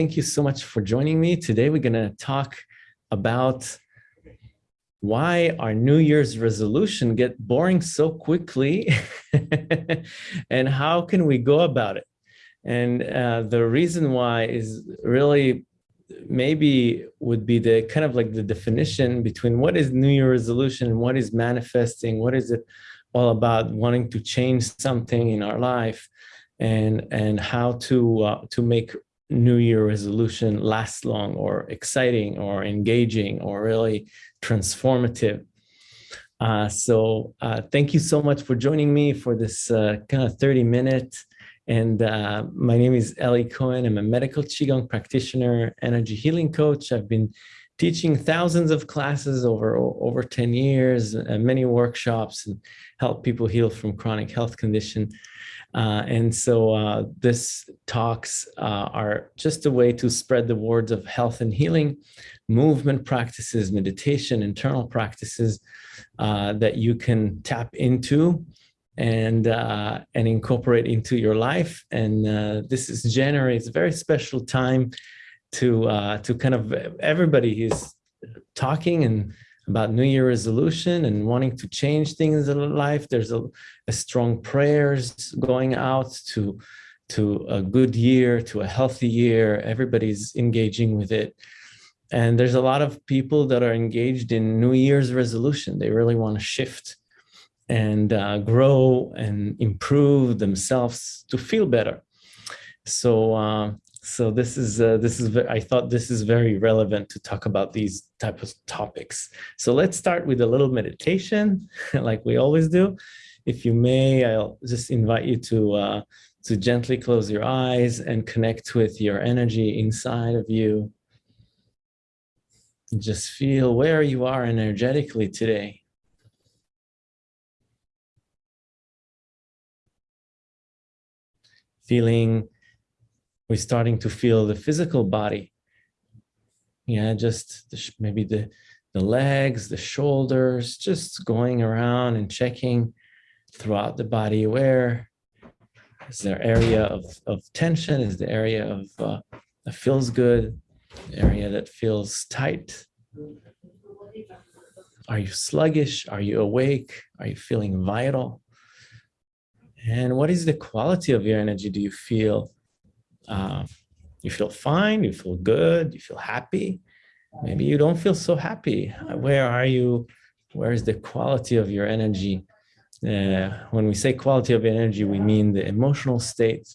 thank you so much for joining me. Today, we're going to talk about why our New Year's resolution get boring so quickly and how can we go about it? And uh, the reason why is really maybe would be the kind of like the definition between what is New Year resolution and what is manifesting, what is it all about wanting to change something in our life and and how to uh, to make New Year resolution lasts long or exciting or engaging or really transformative. Uh, so uh, thank you so much for joining me for this uh, kind of 30 minute. And uh, my name is Ellie Cohen. I'm a medical Qigong practitioner, energy healing coach. I've been teaching thousands of classes over, over 10 years, and many workshops and help people heal from chronic health condition. Uh, and so uh, this talks uh, are just a way to spread the words of health and healing, movement practices, meditation, internal practices uh, that you can tap into and uh, and incorporate into your life. And this is January. It's a very special time to to kind of everybody is talking and about New Year resolution and wanting to change things in life. There's a, a strong prayers going out to, to a good year, to a healthy year. Everybody's engaging with it. And there's a lot of people that are engaged in New Year's resolution. They really want to shift and uh, grow and improve themselves to feel better. So uh, so this is uh, this is I thought this is very relevant to talk about these type of topics. So let's start with a little meditation, like we always do. If you may, I'll just invite you to uh, to gently close your eyes and connect with your energy inside of you. Just feel where you are energetically today. Feeling we're starting to feel the physical body. Yeah, just the, maybe the, the legs, the shoulders, just going around and checking throughout the body where is there area of, of tension? Is the area of uh, that feels good? Area that feels tight? Are you sluggish? Are you awake? Are you feeling vital? And what is the quality of your energy? Do you feel uh, you feel fine, you feel good, you feel happy. Maybe you don't feel so happy. Where are you? Where is the quality of your energy? Uh, when we say quality of energy, we mean the emotional state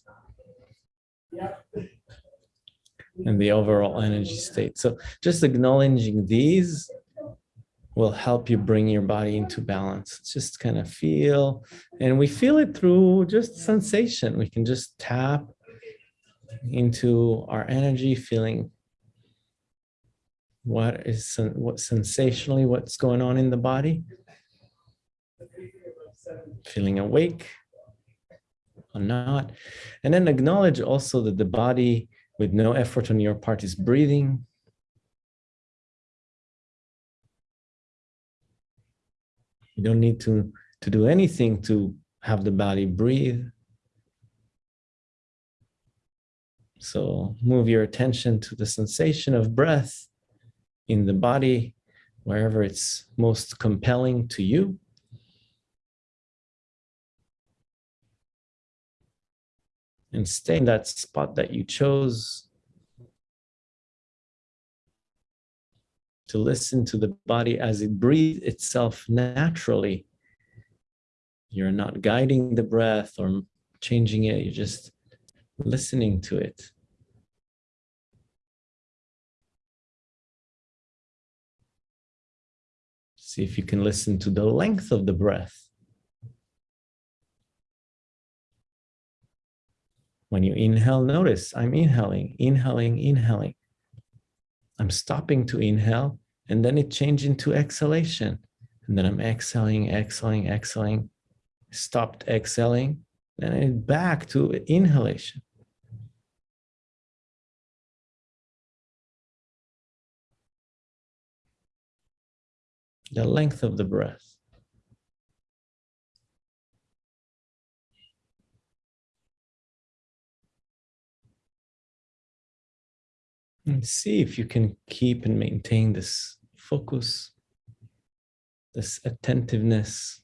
and the overall energy state. So just acknowledging these will help you bring your body into balance. Just kind of feel, and we feel it through just sensation. We can just tap into our energy, feeling what is what sensationally what's going on in the body, feeling awake or not, and then acknowledge also that the body with no effort on your part is breathing. You don't need to, to do anything to have the body breathe. So move your attention to the sensation of breath in the body, wherever it's most compelling to you. And stay in that spot that you chose to listen to the body as it breathes itself naturally. You're not guiding the breath or changing it, you're just listening to it. See if you can listen to the length of the breath. When you inhale, notice I'm inhaling, inhaling, inhaling. I'm stopping to inhale, and then it changes into exhalation. And then I'm exhaling, exhaling, exhaling, stopped exhaling, and back to inhalation. the length of the breath. And see if you can keep and maintain this focus, this attentiveness.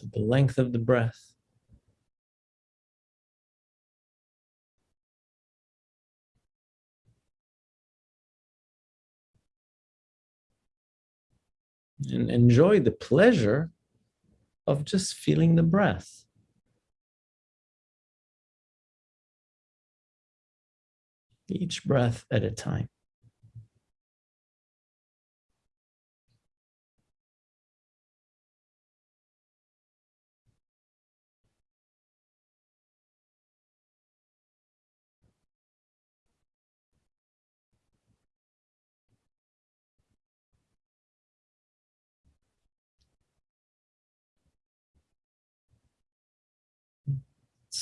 To the length of the breath. and enjoy the pleasure of just feeling the breath. Each breath at a time.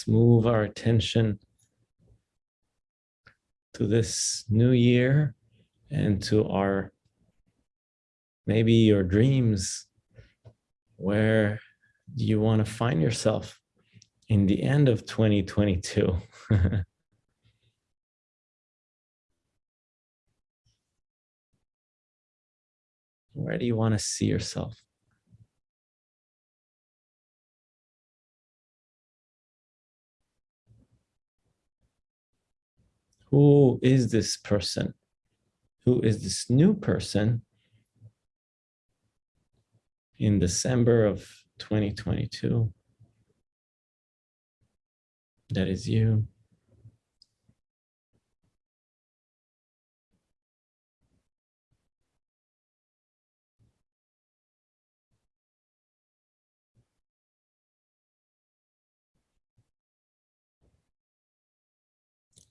Move our attention to this new year and to our maybe your dreams. Where do you want to find yourself in the end of 2022? Where do you want to see yourself? Who is this person? Who is this new person in December of 2022? That is you.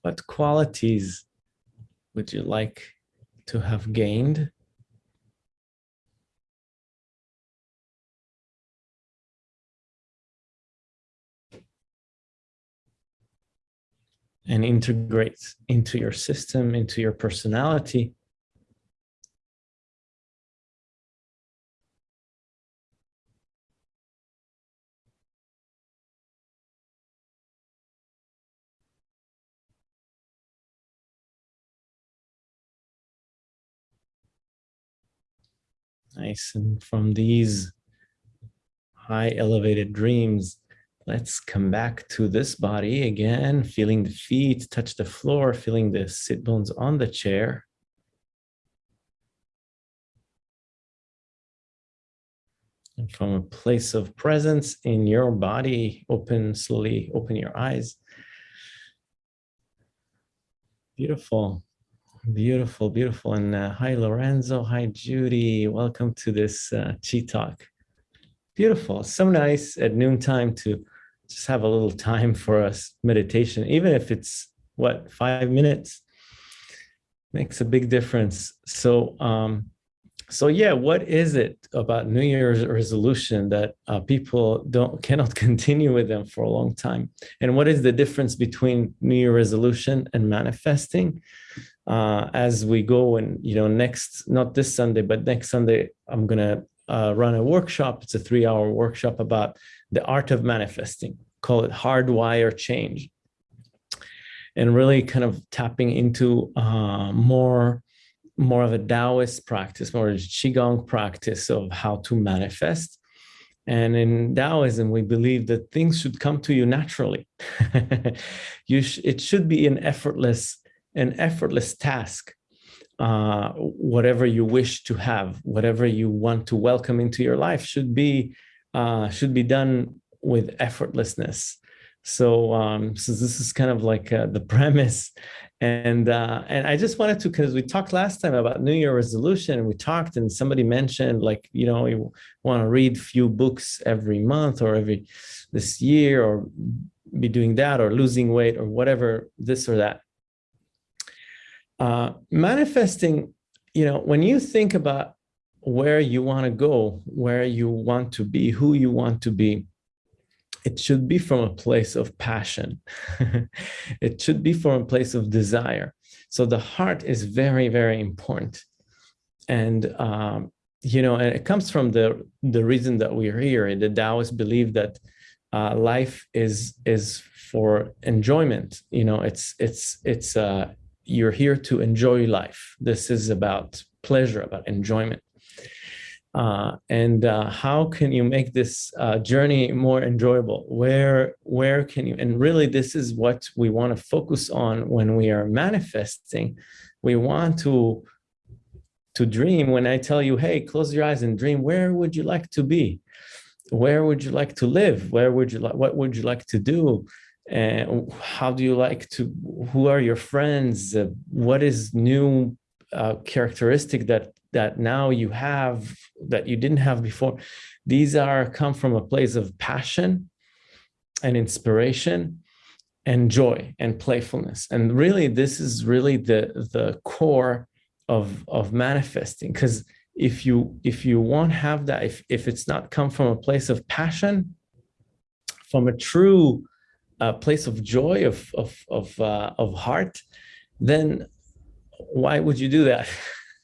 What qualities would you like to have gained? and integrate into your system, into your personality. Nice. And from these high elevated dreams, let's come back to this body again, feeling the feet touch the floor, feeling the sit bones on the chair. And from a place of presence in your body, open, slowly open your eyes. Beautiful. Beautiful, beautiful. And uh, hi, Lorenzo. Hi, Judy. Welcome to this uh, Chi Talk. Beautiful. So nice at noontime to just have a little time for us meditation, even if it's what, five minutes, makes a big difference. So, um, so yeah, what is it about New Year's resolution that uh, people don't cannot continue with them for a long time? And what is the difference between New Year resolution and manifesting? Uh, as we go and, you know, next, not this Sunday, but next Sunday, I'm going to uh, run a workshop. It's a three hour workshop about the art of manifesting, call it hardwire change. And really kind of tapping into uh, more, more of a Taoist practice, more a Qigong practice of how to manifest. And in Taoism, we believe that things should come to you naturally. you sh it should be an effortless an effortless task uh, whatever you wish to have, whatever you want to welcome into your life should be uh, should be done with effortlessness. So, um, so this is kind of like uh, the premise, and uh, and I just wanted to because we talked last time about New Year resolution, and we talked, and somebody mentioned like you know you want to read few books every month or every this year or be doing that or losing weight or whatever this or that uh, manifesting, you know, when you think about where you want to go, where you want to be, who you want to be, it should be from a place of passion. it should be from a place of desire. So the heart is very, very important. And, um, you know, and it comes from the, the reason that we're here. The Taoists believe that uh, life is, is for enjoyment. You know, it's, it's, it's, uh, you're here to enjoy life. This is about pleasure, about enjoyment. Uh, and uh, how can you make this uh, journey more enjoyable? Where, where can you, and really this is what we want to focus on when we are manifesting. We want to, to dream. When I tell you, hey, close your eyes and dream, where would you like to be? Where would you like to live? Where would you like, what would you like to do? And how do you like to, who are your friends? Uh, what is new uh, characteristic that that now you have that you didn't have before? These are come from a place of passion and inspiration and joy and playfulness. And really this is really the the core of of manifesting. Because if you if you won't have that if if it's not come from a place of passion from a true uh, place of joy of of of uh, of heart then why would you do that?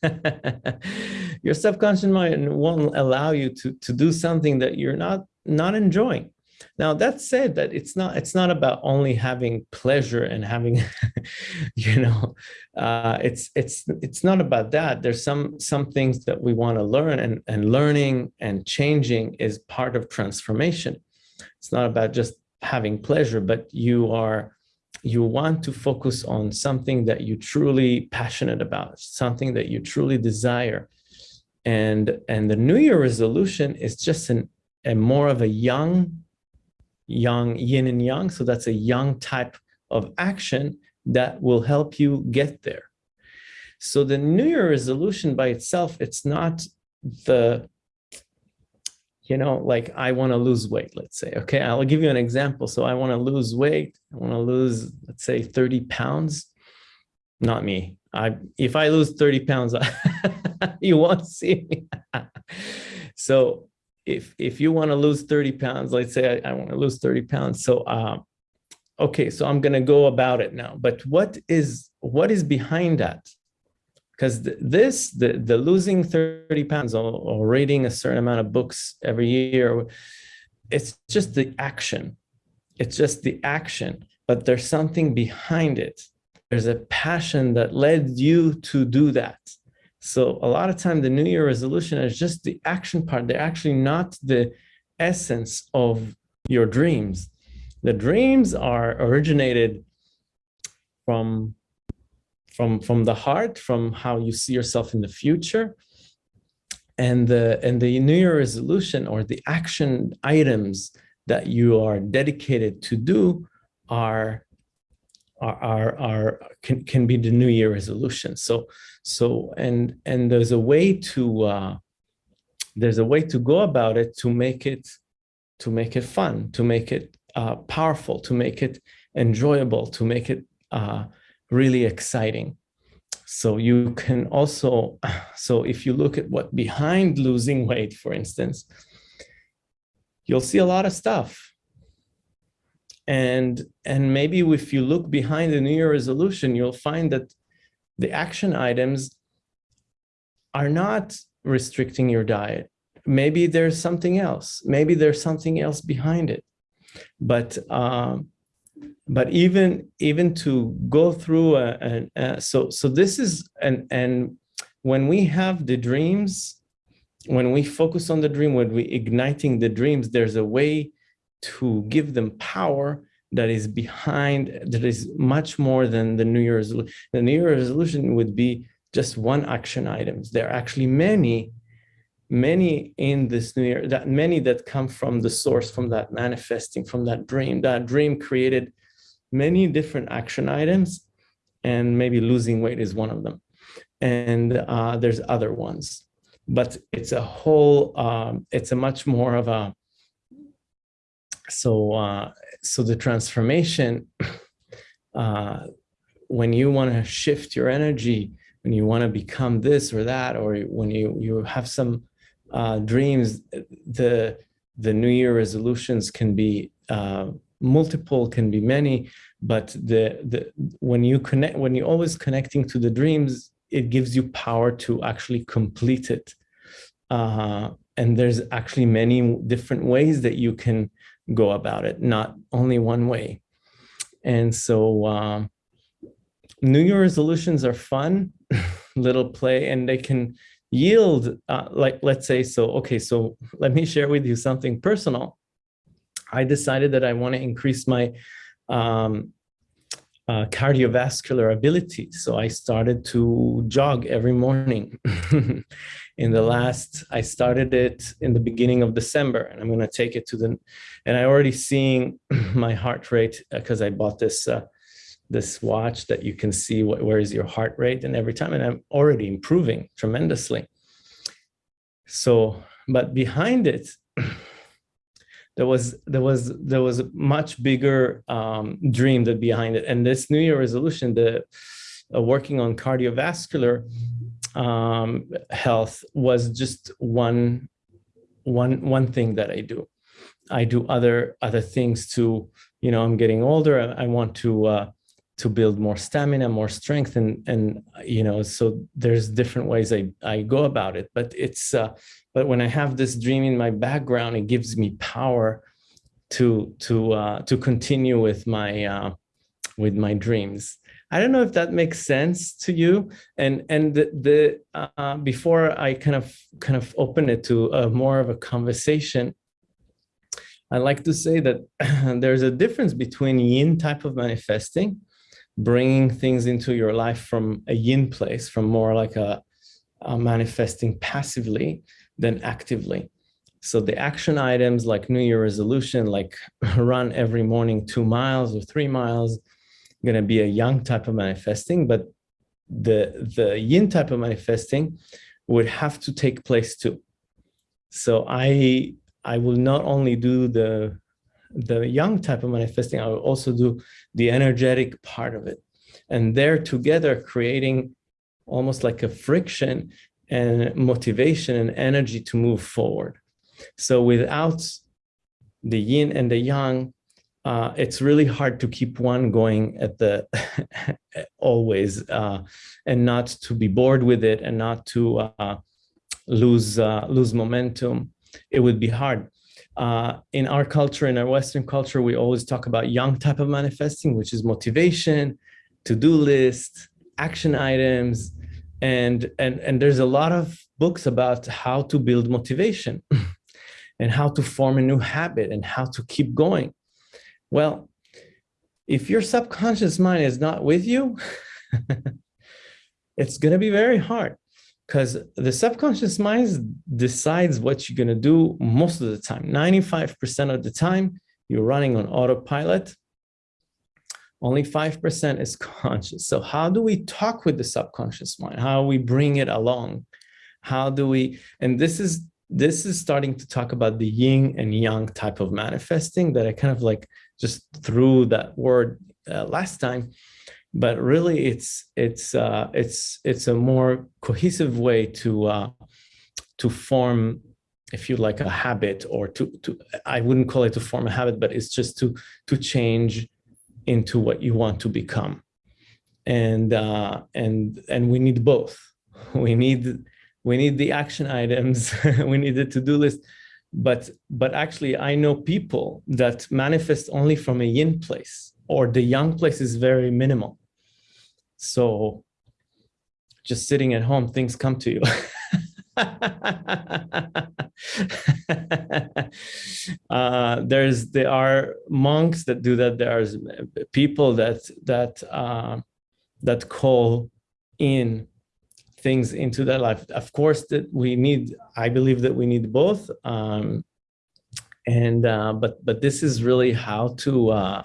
Your subconscious mind won't allow you to to do something that you're not not enjoying. Now that said that it's not it's not about only having pleasure and having you know uh it's it's it's not about that. There's some some things that we want to learn and and learning and changing is part of transformation. It's not about just having pleasure but you are you want to focus on something that you truly passionate about, something that you truly desire. And, and the New Year resolution is just an, a more of a young, young yin and yang. So that's a yang type of action that will help you get there. So the New Year resolution by itself, it's not the you know, like I want to lose weight, let's say, okay, I'll give you an example. So I want to lose weight. I want to lose, let's say 30 pounds. Not me. I, if I lose 30 pounds, you won't see me. so if, if you want to lose 30 pounds, let's say I, I want to lose 30 pounds. So, uh, okay, so I'm going to go about it now, but what is, what is behind that? Because this the the losing 30 pounds or, or, reading a certain amount of books every year it's just the action. It's just the action but there's something behind it. There's a passion that led you to do that. So a lot of time the new year resolution is just the action part. They're actually not the essence of your dreams. The dreams are originated from from from the heart, from how you see yourself in the future. And the and the New Year resolution or the action items that you are dedicated to do are are are, can, can be the New Year resolution. So so and and there's a way to uh, there's a way to go about it to make it to make it fun, to make it uh, powerful, to make it enjoyable, to make it uh, really exciting. So you can also, so if you look at what behind losing weight, for instance, you'll see a lot of stuff. And, and maybe if you look behind the New Year resolution, you'll find that the action items are not restricting your diet. Maybe there's something else. Maybe there's something else behind it. But um, but even even to go through so so this is and and when we have the dreams when we focus on the dream when we igniting the dreams there's a way to give them power that is behind that is much more than the new year's the new year's resolution would be just one action items. There are actually many many in this new year that many that come from the source from that manifesting from that dream that dream created many different action items and maybe losing weight is one of them. And uh, there's other ones, but it's a whole, um, it's a much more of a, so, uh, so the transformation, uh, when you want to shift your energy, when you want to become this or that, or when you, you have some uh, dreams, the, the new year resolutions can be uh, multiple, can be many, but the the when you connect, when you're always connecting to the dreams, it gives you power to actually complete it. Uh, and there's actually many different ways that you can go about it, not only one way. And so um, New Year resolutions are fun, little play, and they can yield, uh, like, let's say, so, okay, so let me share with you something personal. I decided that I want to increase my um, uh, cardiovascular ability. So I started to jog every morning. in the last, I started it in the beginning of December and I'm going to take it to the, and I already seeing my heart rate because uh, I bought this, uh, this watch that you can see what, where is your heart rate and every time, and I'm already improving tremendously. So, but behind it, there was there was there was a much bigger um, dream that behind it, and this New Year resolution, the uh, working on cardiovascular um, health was just one one one thing that I do. I do other other things to you know I'm getting older. I, I want to uh, to build more stamina, more strength, and and you know so there's different ways I I go about it. But it's uh, but when I have this dream in my background, it gives me power to to uh, to continue with my uh, with my dreams. I don't know if that makes sense to you. And and the, the uh, before I kind of kind of open it to a more of a conversation, I like to say that there's a difference between yin type of manifesting, bringing things into your life from a yin place, from more like a, a manifesting passively, than actively. So the action items like New Year resolution, like run every morning two miles or three miles, going to be a yang type of manifesting, but the, the yin type of manifesting would have to take place too. So I, I will not only do the, the yang type of manifesting, I will also do the energetic part of it. And they're together creating almost like a friction and motivation and energy to move forward. So without the yin and the yang, uh, it's really hard to keep one going at the always uh, and not to be bored with it and not to uh, lose uh, lose momentum. It would be hard. Uh, in our culture, in our Western culture, we always talk about yang type of manifesting, which is motivation, to-do list, action items, and and and there's a lot of books about how to build motivation and how to form a new habit and how to keep going. Well if your subconscious mind is not with you it's going to be very hard because the subconscious mind decides what you're going to do most of the time 95 percent of the time you're running on autopilot only 5% is conscious. So how do we talk with the subconscious mind? How we bring it along? How do we, and this is, this is starting to talk about the yin and yang type of manifesting that I kind of like just threw that word uh, last time, but really it's, it's, uh, it's, it's a more cohesive way to, uh, to form if you like a habit or to to i wouldn't call it to form a habit but it's just to to change into what you want to become. And uh, and and we need both. We need we need the action items we need the to-do list but but actually i know people that manifest only from a yin place or the yang place is very minimal so just sitting at home things come to you uh, there's there are monks that do that. There's people that that uh, that call in things into their life. Of course, that we need. I believe that we need both. Um, and uh, but but this is really how to uh,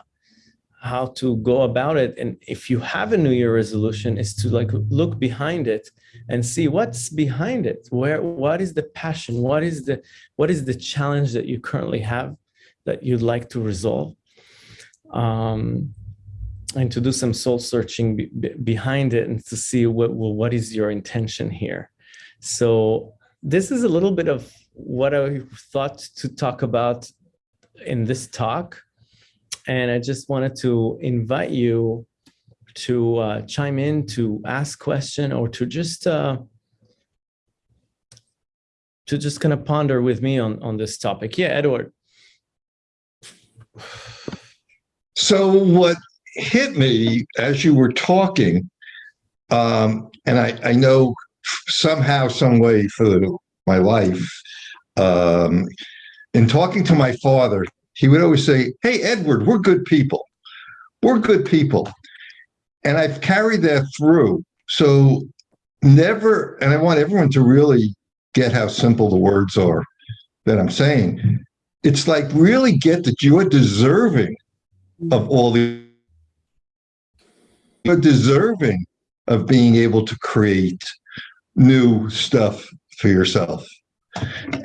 how to go about it. And if you have a New Year resolution, is to like look behind it and see what's behind it. Where what is the passion? What is the what is the challenge that you currently have that you'd like to resolve? Um, and to do some soul searching be, be behind it and to see what well, what is your intention here. So this is a little bit of what I thought to talk about in this talk and I just wanted to invite you to uh, chime in, to ask question, or to just uh, to just kind of ponder with me on on this topic. Yeah, Edward. So what hit me as you were talking, um, and I, I know somehow, some way for my life, um, in talking to my father, he would always say, Hey, Edward, we're good people. We're good people. And I've carried that through. So never, and I want everyone to really get how simple the words are that I'm saying. It's like really get that you are deserving of all the you're deserving of being able to create new stuff for yourself.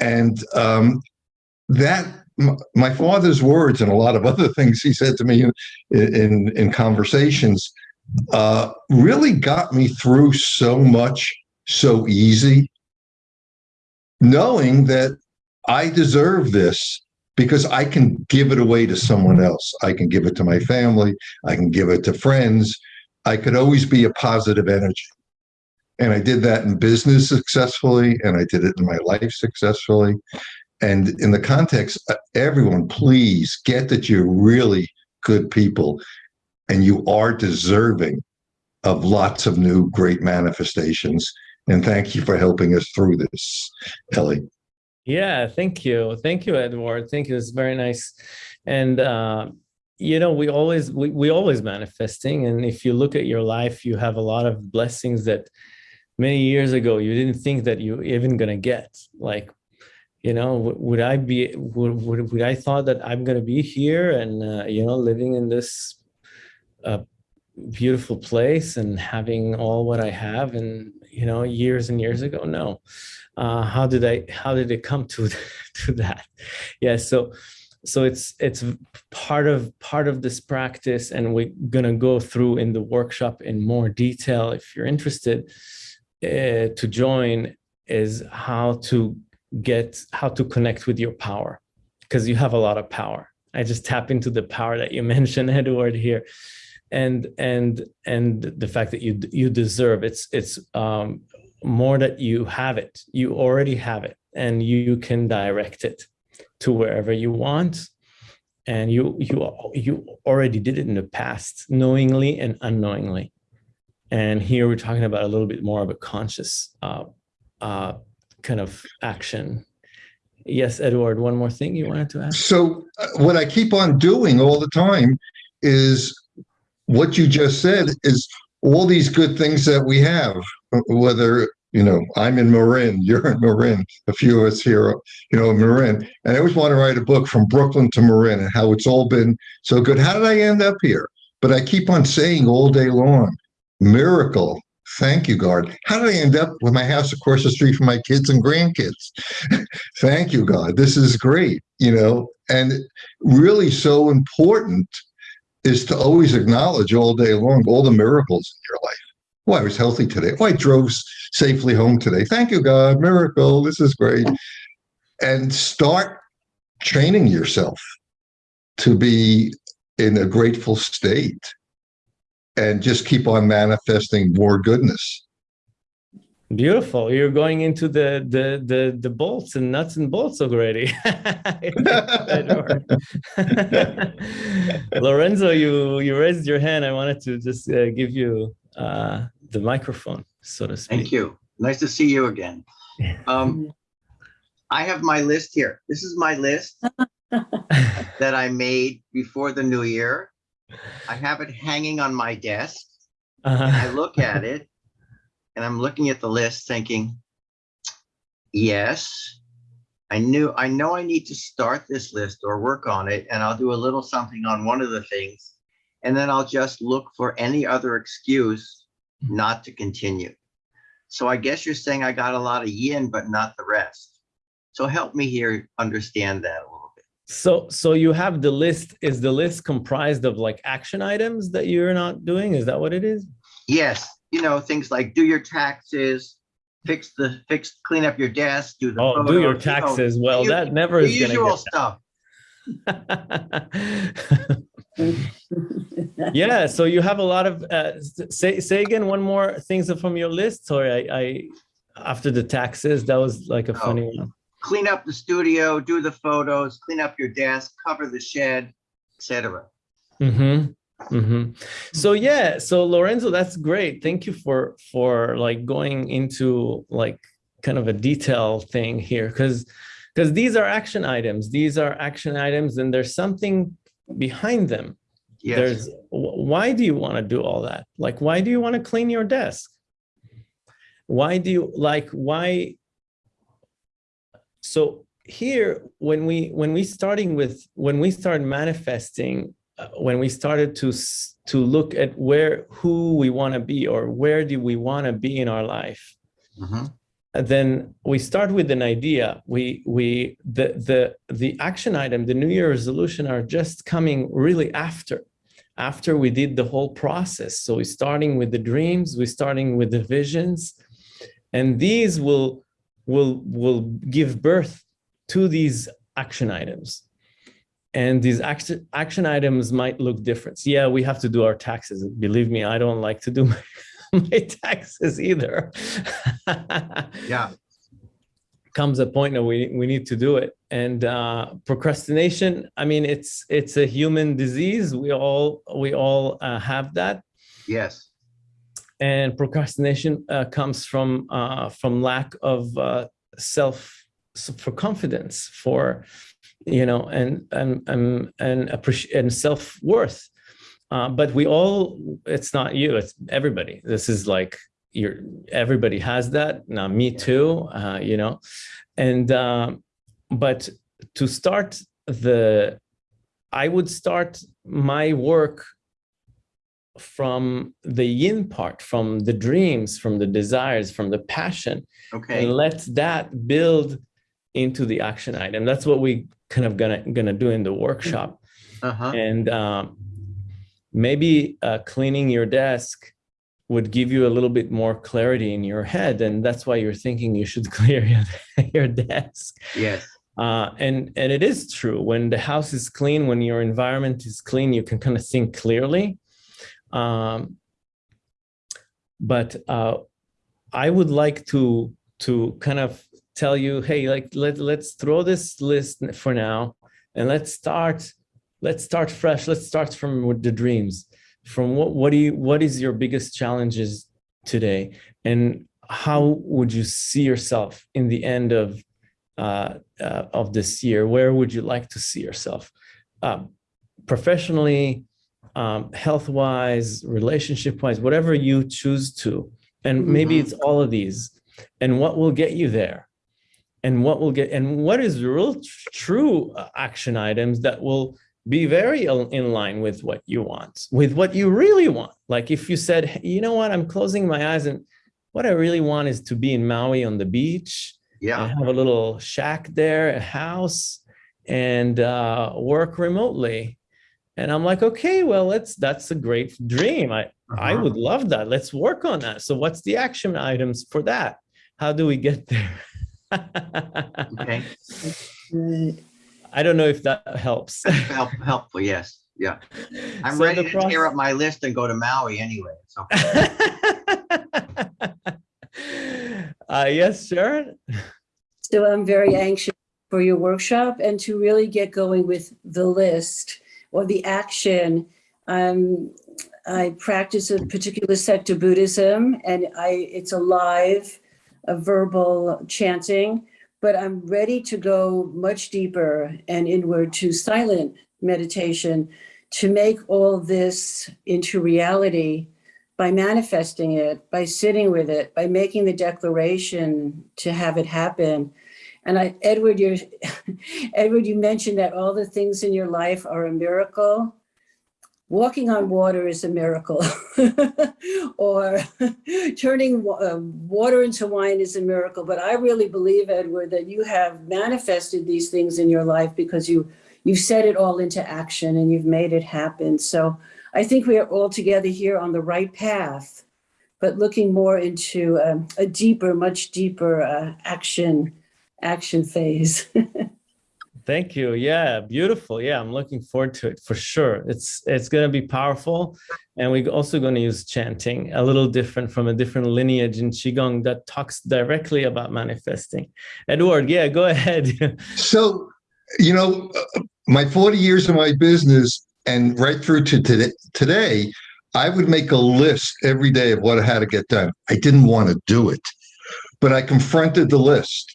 And um, that my father's words and a lot of other things he said to me in in, in conversations uh, really got me through so much so easy, knowing that I deserve this because I can give it away to someone else. I can give it to my family. I can give it to friends. I could always be a positive energy. And I did that in business successfully, and I did it in my life successfully. And in the context, uh, everyone, please get that you're really good people and you are deserving of lots of new great manifestations. And thank you for helping us through this, Ellie. Yeah, thank you. Thank you, Edward. Thank you. It's very nice. And, uh, you know, we always, we, we always manifesting. And if you look at your life, you have a lot of blessings that many years ago, you didn't think that you even gonna get like, you know, would I be, would, would, would I thought that I'm gonna be here and, uh, you know, living in this uh, beautiful place and having all what I have and, you know, years and years ago, no uh, how did I how did it come to to that? Yeah, so so it's it's part of part of this practice, and we're gonna go through in the workshop in more detail. If you're interested uh, to join, is how to get how to connect with your power because you have a lot of power. I just tap into the power that you mentioned, Edward here and and and the fact that you you deserve it's it's um more that you have it, you already have it, and you can direct it to wherever you want. And you you you already did it in the past, knowingly and unknowingly. And here we're talking about a little bit more of a conscious uh, uh, kind of action. Yes, Edward, one more thing you wanted to ask? So uh, what I keep on doing all the time is what you just said is all these good things that we have, whether you know I'm in Marin, you're in Marin, a few of us here, you know, Marin, and I always want to write a book from Brooklyn to Marin and how it's all been so good. How did I end up here? But I keep on saying all day long, miracle. Thank you, God. How did I end up with my house across the street from my kids and grandkids? Thank you, God. This is great, you know, and really so important is to always acknowledge all day long all the miracles in your life. Oh, I was healthy today. Oh, I drove safely home today. Thank you, God. Miracle. This is great. And start training yourself to be in a grateful state and just keep on manifesting more goodness. Beautiful. You're going into the the the the bolts and nuts and bolts already. Lorenzo, you you raised your hand. I wanted to just uh, give you uh, the microphone, so to speak. Thank you. Nice to see you again. Um, I have my list here. This is my list that I made before the new year. I have it hanging on my desk. Uh I look at it and I'm looking at the list thinking, yes, I knew, I know I need to start this list or work on it and I'll do a little something on one of the things. And then I'll just look for any other excuse not to continue. So I guess you're saying I got a lot of yin, but not the rest. So help me here understand that a little bit. So, so you have the list. Is the list comprised of like action items that you're not doing? Is that what it is? Yes, you know, things like do your taxes, fix the fix, clean up your desk, do the Oh, do your photos, you know, taxes. Well, the that never the is usual stuff. Yeah, so you have a lot of, uh, say, say again, one more things from your list. Sorry, I, I, after the taxes, that was like a funny one. Clean up the studio, do the photos, clean up your desk, cover the shed, etc. Mm-hmm. Mm-hmm. So yeah, so Lorenzo, that's great. Thank you for for like going into like kind of a detail thing here, because because these are action items. These are action items, and there's something behind them. Yes, There's why do you want to do all that? Like, why do you want to clean your desk? Why do you like why? So here, when we when we starting with when we start manifesting, uh, when we started to to look at where who we want to be or where do we want to be in our life, Mhm. then we start with an idea we we the the the action item the new year resolution are just coming really after after we did the whole process so we're starting with the dreams we're starting with the visions and these will will will give birth to these action items. And these action action items might look different. Yeah we have to do our taxes. Believe me i don't like to do my, my taxes either. Yeah, comes a point that we we need to do it. And uh procrastination i mean it's it's a human disease. We all we all uh, have that. Yes, and procrastination uh, comes from uh from lack of uh self for confidence for you know and and and and and self-worth. Uh, but we all it's not you it's everybody. This is like you're everybody has that now me too uh, you know? And um, but to start the i would start my work from the yin part from the dreams from the desires from the passion okay, and let that build into the action item. That's what we kind of gonna gonna do in the workshop. Uh-huh, and um, maybe uh, cleaning your desk would give you a little bit more clarity in your head and that's why you're thinking you should clear your, your desk. Yes, uh, and and it is true. When the house is clean when your environment is clean you can kind of think clearly um, but uh, i would like to to kind of tell you hey like let, let's throw this list for now and let's start let's start fresh. Let's start from the dreams. From what what do you what is your biggest challenges today? And how would you see yourself in the end of uh, uh, of this year? Where would you like to see yourself? Um, professionally um, health wise relationship wise whatever you choose to and maybe Mhm. it's all of these and what will get you there and what will get and what is real tr- true uh, action items that will be very in line with what you want with what you really want like if you said "Hey, you know what i'm closing my eyes and what i really want is to be in maui on the beach Yeah. I have a little shack there, a house, and uh, work remotely. And I'm like, okay, well, let's that's a great dream. I I uh-huh, would love that. Let's work on that. So what's the action items for that? How do we get there? okay, I don't know if that helps. help, helpful, yes, yeah. I'm So ready to tear up my list and go to Maui anyway, so, uh, yes, Sharon. So I'm very anxious for your workshop and to really get going with the list or the action. Um, I practice a particular sect of Buddhism and I, it's a live, a verbal chanting, but I'm ready to go much deeper and inward to silent meditation to make all this into reality by manifesting it, by sitting with it, by making the declaration to have it happen. And I, Edward, you Edward, you mentioned that all the things in your life are a miracle. Walking on water is a miracle, or turning uh, water into wine is a miracle. But I really believe, Edward, that you have manifested these things in your life because you you've set it all into action and you've made it happen. So I think we are all together here on the right path, but looking more into um, a deeper, much deeper uh, action action phase. Thank you. Yeah, beautiful. Yeah, I'm looking forward to it for sure. It's it's going to be powerful, and we're also going to use chanting a little different from a different lineage in qigong that talks directly about manifesting. Edward, yeah, go ahead. So, you know, uh, my 40 years of my business and right through to today, today, I would make a list every day of what I had to get done. I didn't want to do it, but I confronted the list.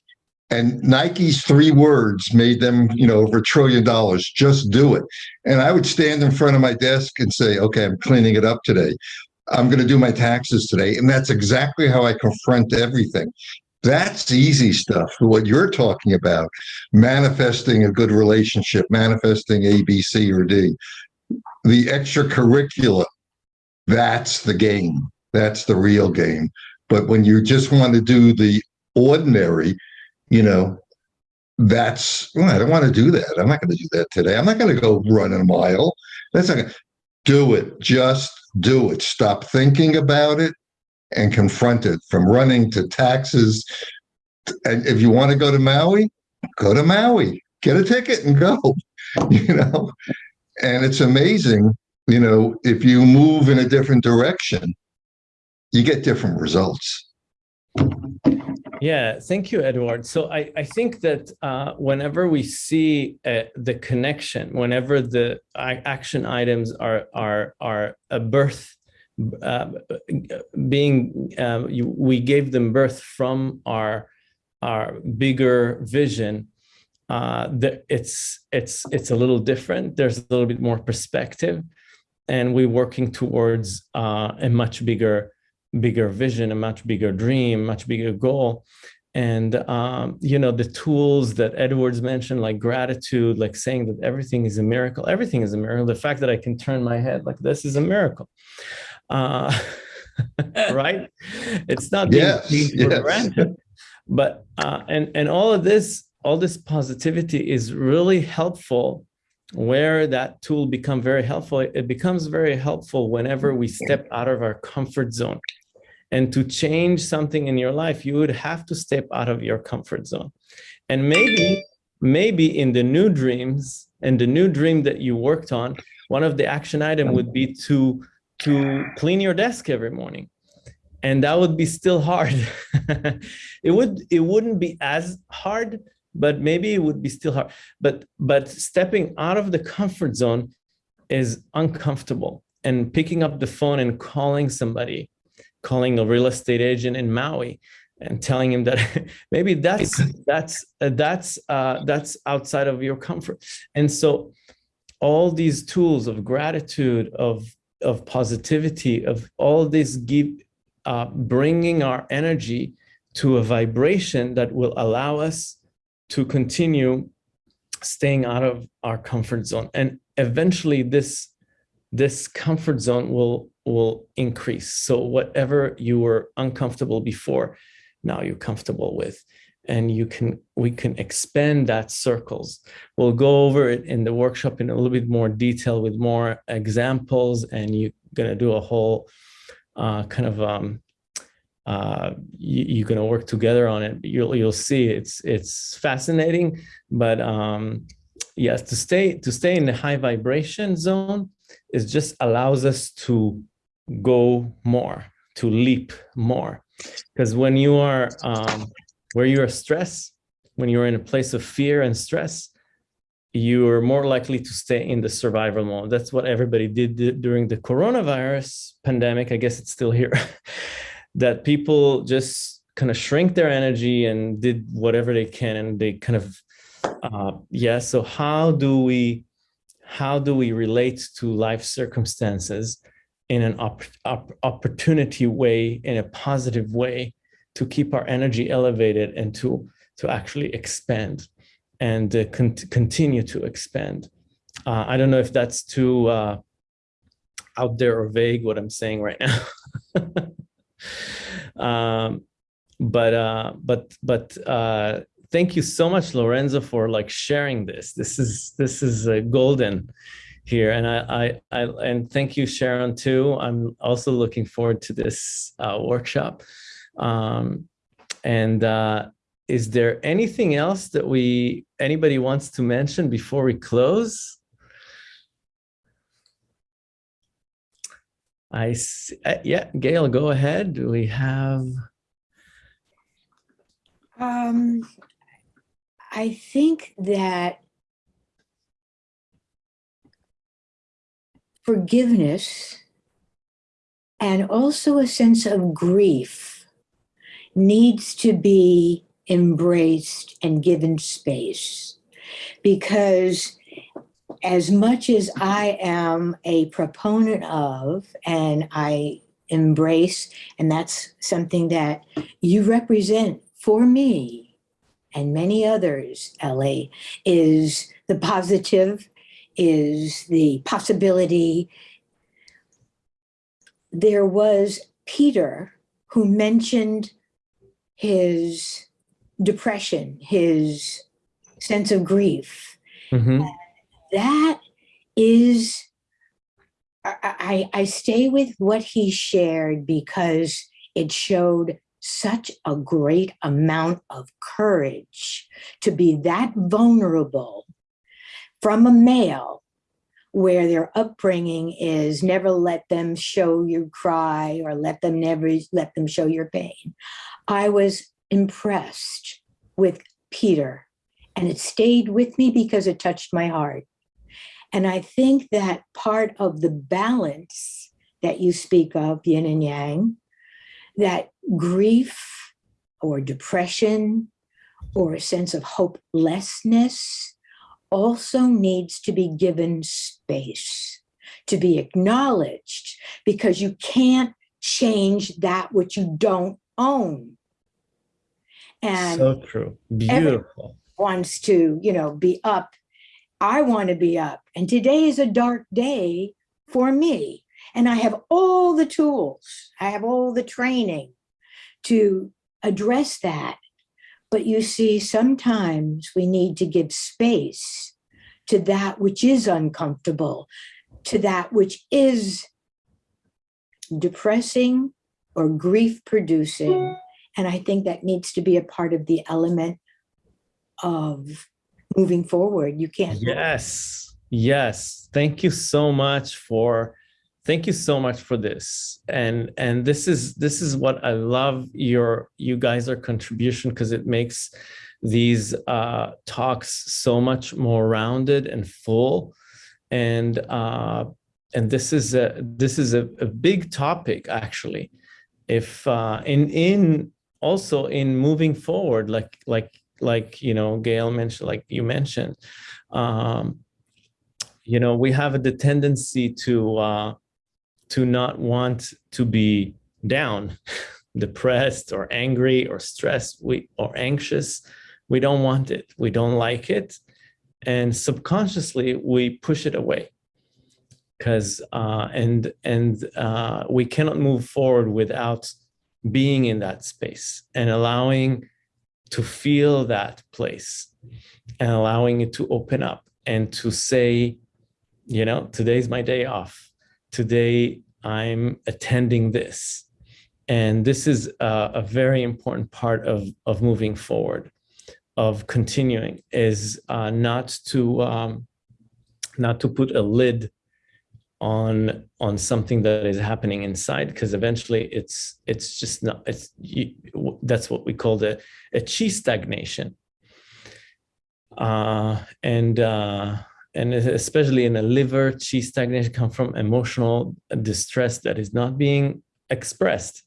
And Nike's three words made them, you know, over a trillion dollars. Just do it. And I would stand in front of my desk and say, okay, I'm cleaning it up today. I'm going to do my taxes today. And that's exactly how I confront everything. That's easy stuff. What you're talking about, manifesting a good relationship, manifesting A, B, C, or D. The extracurricular, that's the game. That's the real game. But when you just want to do the ordinary, you know, that's, well, I don't want to do that. I'm not going to do that today. I'm not going to go run a mile. That's not going to do it. Just do it. Stop thinking about it and confront it from running to taxes. And if you want to go to Maui, go to Maui, get a ticket and go, you know, and it's amazing, you know, if you move in a different direction, you get different results. Yeah, thank you, Edward. So I, I think that uh, whenever we see uh, the connection, whenever the action items are are are a birth, uh, being uh, you, we gave them birth from our our bigger vision. Uh, the, it's it's it's a little different. There's a little bit more perspective, and we're working towards uh, a much bigger bigger vision, a much bigger dream, much bigger goal. And, um, you know, the tools that Edwards mentioned, like gratitude, like saying that everything is a miracle, everything is a miracle. The fact that I can turn my head like this is a miracle. Uh, right? It's not being Yes, taken for granted. But, uh, and, and all of this, all this positivity is really helpful where that tool become very helpful it becomes very helpful whenever we step out of our comfort zone and to change something in your life you would have to step out of your comfort zone. And maybe maybe in the new dreams and the new dream that you worked on one of the action item would be to to clean your desk every morning. And that would be still hard. It would it wouldn't be as hard but maybe it would be still hard. But but stepping out of the comfort zone is uncomfortable. And picking up the phone and calling somebody calling a real estate agent in maui and telling him that maybe that's that's uh, that's uh, that's outside of your comfort. And so all these tools of gratitude of of positivity of all this give uh, bringing our energy to a vibration that will allow us to continue staying out of our comfort zone. And eventually this this comfort zone will will increase. So whatever you were uncomfortable before now you're comfortable with. And you can we can expand that circles. We'll go over it in the workshop in a little bit more detail with more examples and you're going to do a whole uh, kind of um, uh, you, you're going to work together on it. You'll you'll see it's it's fascinating, but um, yes, to stay to stay in the high vibration zone is just allows us to go more, to leap more, because when you are um, where you are stressed, when you're in a place of fear and stress, you're more likely to stay in the survival mode. That's what everybody did during the coronavirus pandemic. I guess it's still here. that people just kind of shrink their energy and did whatever they can and they kind of uh yeah so how do we how do we relate to life circumstances in an op- op- opportunity way in a positive way to keep our energy elevated and to to actually expand and uh, con- continue to expand. Uh, i don't know if that's too uh, out there or vague what i'm saying right now. Um, but uh, but but uh, thank you so much, Lorenzo, for like sharing this. This is this is uh, golden here, and I, I I and thank you, Sharon, too. I'm also looking forward to this uh, workshop, um, and uh, is there anything else that we anybody wants to mention before we close? I s- uh, yeah, Gail, go ahead. We have? Um, I think that forgiveness and also a sense of grief needs to be embraced and given space. Because as much as I am a proponent of and I embrace, and that's something that you represent for me and many others, Ellie, is the positive, is the possibility. There was Peter who mentioned his depression, his sense of grief Mhm. that is I I stay with what he shared because it showed such a great amount of courage to be that vulnerable from a male where their upbringing is never let them show you cry or let them never let them show your pain. I was impressed with Peter and it stayed with me because it touched my heart. And I think that part of the balance that you speak of, yin and yang, that grief or depression or a sense of hopelessness also needs to be given space, to be acknowledged, because you can't change that which you don't own. And so true. Beautiful. wants to, you know, be up. I want to be up. And today is a dark day for me. And I have all the tools, I have all the training to address that. But you see, sometimes we need to give space to that which is uncomfortable, to that which is depressing or grief producing. And I think that needs to be a part of the element of moving forward. You can't. Yes. Yes. Thank you so much for thank you so much for this. And and this is this is what I love your you guys are contribution because it makes these uh talks so much more rounded and full. And uh and this is a this is a, a big topic actually. If uh in in also in moving forward, like like like you know gail mentioned like you mentioned um you know we have the tendency to uh to not want to be down depressed or angry or stressed we or anxious. We don't want it. We don't like it. And subconsciously we push it away. Because uh and and uh we cannot move forward without being in that space and allowing to feel that place and allowing it to open up and to say, you know, today's my day off. Today I'm attending this. And this is a, a very important part of, of moving forward, of continuing, is uh, not to um, not to put a lid on on something that is happening inside because eventually it's it's just not it's you, that's what we call the a chi stagnation uh and uh and especially in a liver chi stagnation come from emotional distress that is not being expressed.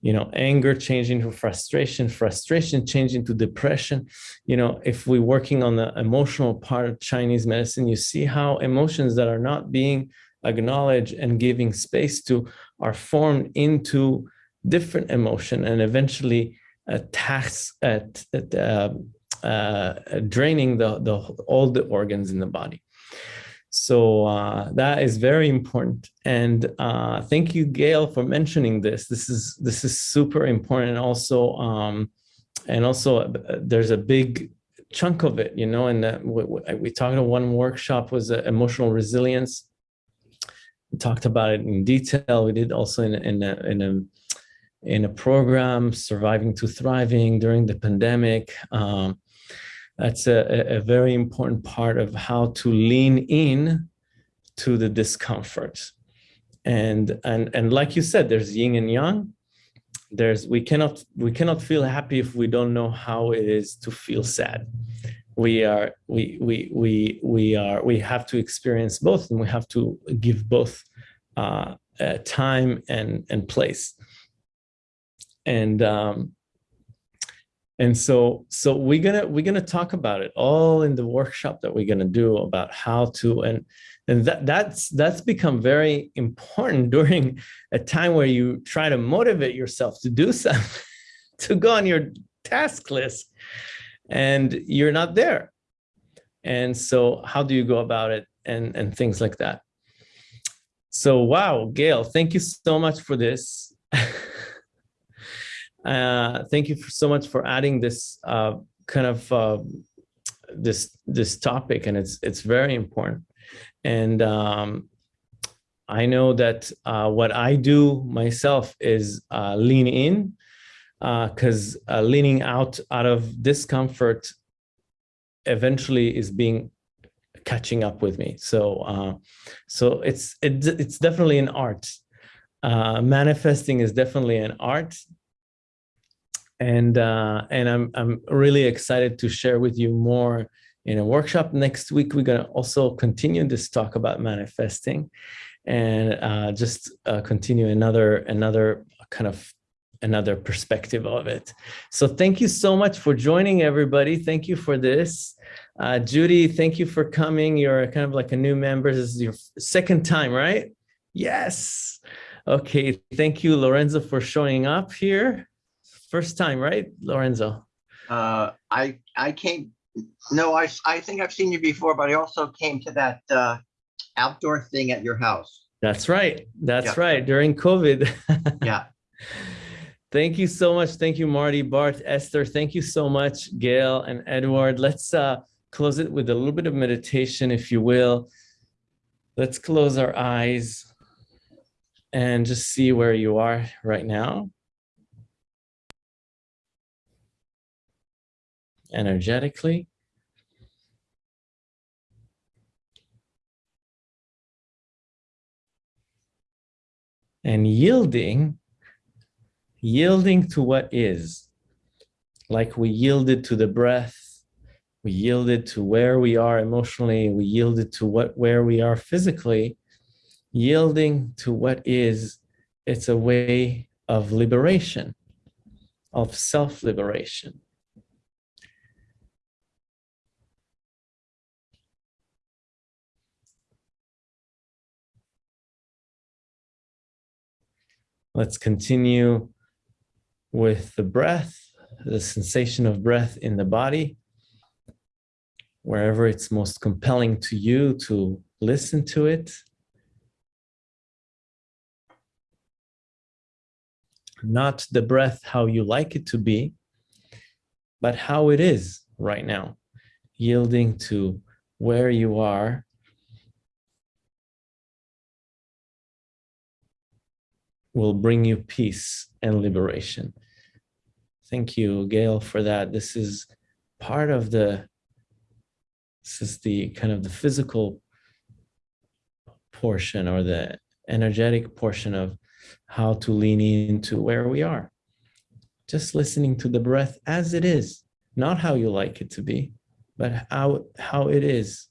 You know anger changing to frustration frustration changing to depression. You know if we're working on the emotional part of chinese medicine you see how emotions that are not being acknowledged and giving space to are formed into different emotion and eventually attacks at, at uh, draining the, the all the organs in the body so uh, that is very important. And uh, thank you, Gail, for mentioning this. This is this is super important. And also, um, and also, uh, there's a big chunk of it, you know. And uh, we, we talked about one workshop was uh, emotional resilience. We talked about it in detail. We did also in in a, in a in a program, Surviving to Thriving, during the pandemic. Um, that's a, a- very important part of how to lean in to the discomfort. And, and, and like you said, there's yin and yang. There's, we cannot, we cannot feel happy if we don't know how it is to feel sad we are we we we we are we have to experience both and we have to give both uh, uh time and and place and um and so so we're gonna we're gonna talk about it all in the workshop that we're gonna do about how to and and that that's that's become very important during a time where you try to motivate yourself to do something to go on your task list and you're not there. And so how do you go about it and, and things like that. So, wow, Gail, thank you so much for this. uh, thank you so much for adding this uh, kind of uh, this this topic, and it's it's very important. And um, I know that uh, what I do myself is uh, lean in because leaning out out of discomfort eventually is being catching up with me. So so it's it, it's definitely an art. Manifesting is definitely an art. And uh, and I'm I'm really excited to share with you more in a workshop next week. We're gonna also continue this talk about manifesting, and uh, just uh, continue another another kind of another perspective of it. So thank you so much for joining everybody. Thank you for this. Uh, Judy, thank you for coming. You're kind of like a new member. This is your second time, right? Yes. Okay. Thank you, Lorenzo, for showing up here. First time, right, Lorenzo? Uh, I, I came, no, I, I think I've seen you before, but I also came to that, uh, outdoor thing at your house. That's right. That's Yeah. right. During COVID. Yeah. Thank you so much. Thank you, Marty, Bart, Esther. Thank you so much, Gail and Edward. Let's uh, close it with a little bit of meditation, if you will. Let's close our eyes and just see where you are right now. Energetically. And yielding yielding to what is, like we yielded to the breath, we yielded to where we are emotionally, we yielded to what where we are physically, yielding to what is, it's a way of liberation, of self-liberation. Let's continue with the breath, the sensation of breath in the body, wherever it's most compelling to you to listen to it. Not the breath how you like it to be, but how it is right now, yielding to where you are will bring you peace and liberation. Thank you, Gail, for that. This is part of the, this is the kind of the physical portion or the energetic portion of how to lean into where we are. Just listening to the breath as it is, not how you like it to be, but how, how it is.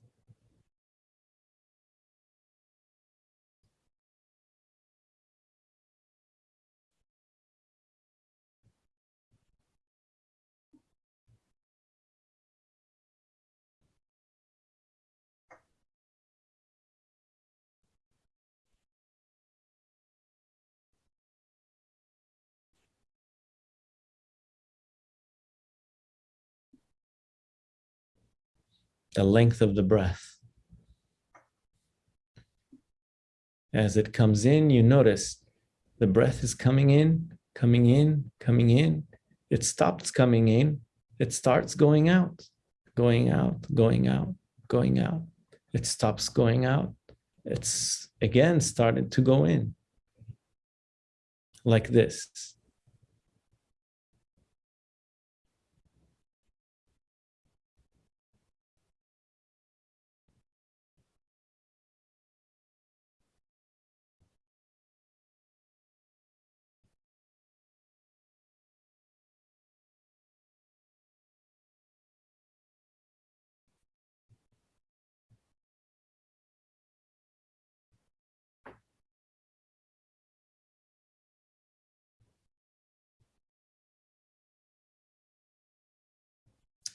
The length of the breath. As it comes in, you notice the breath is coming in, coming in, coming in. It stops coming in. It starts going out, going out, going out, going out. It stops going out. It's again started to go in like this.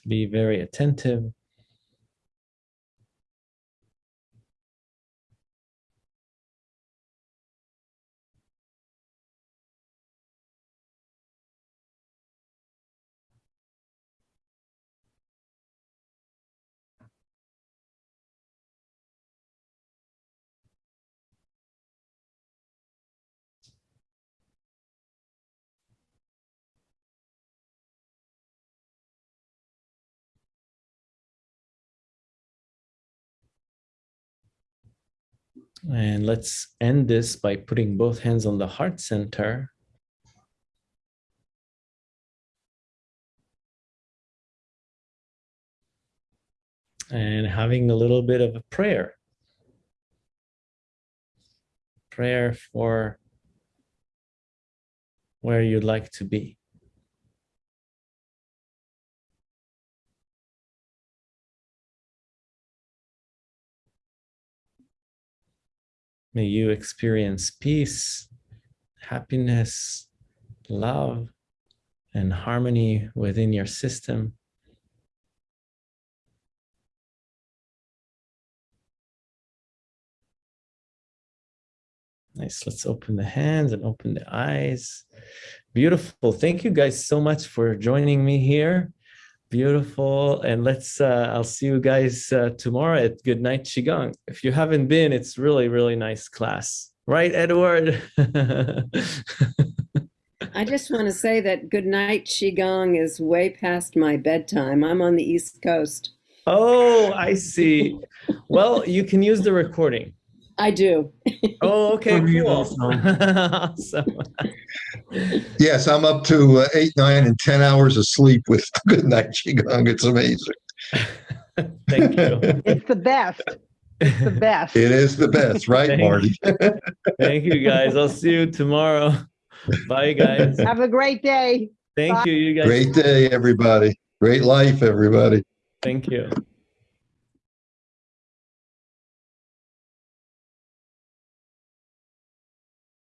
Be very attentive. And let's end this by putting both hands on the heart center. And having a little bit of a prayer. Prayer for where you'd like to be. May you experience peace, happiness, love, and harmony within your system. Nice. Let's open the hands and open the eyes. Beautiful. Thank you guys so much for joining me here. Beautiful. And let's, uh, I'll see you guys uh, tomorrow at Good Night Qigong. If you haven't been, it's really, really nice class. Right, Edward? I just want to say that good night Qigong is way past my bedtime. I'm on the East Coast. oh, I see. Well, you can use the recording. I do. Oh, okay, cool. also. awesome. Yes, I'm up to uh, eight, nine, and 10 hours of sleep with Good Night Qigong. It's amazing. Thank you. It's the best. It's the best. It is the best, right, Thank Marty? Thank you, guys. I'll see you tomorrow. Bye, guys. Have a great day. Thank you, you guys. Great day, everybody. Great life, everybody. Thank you.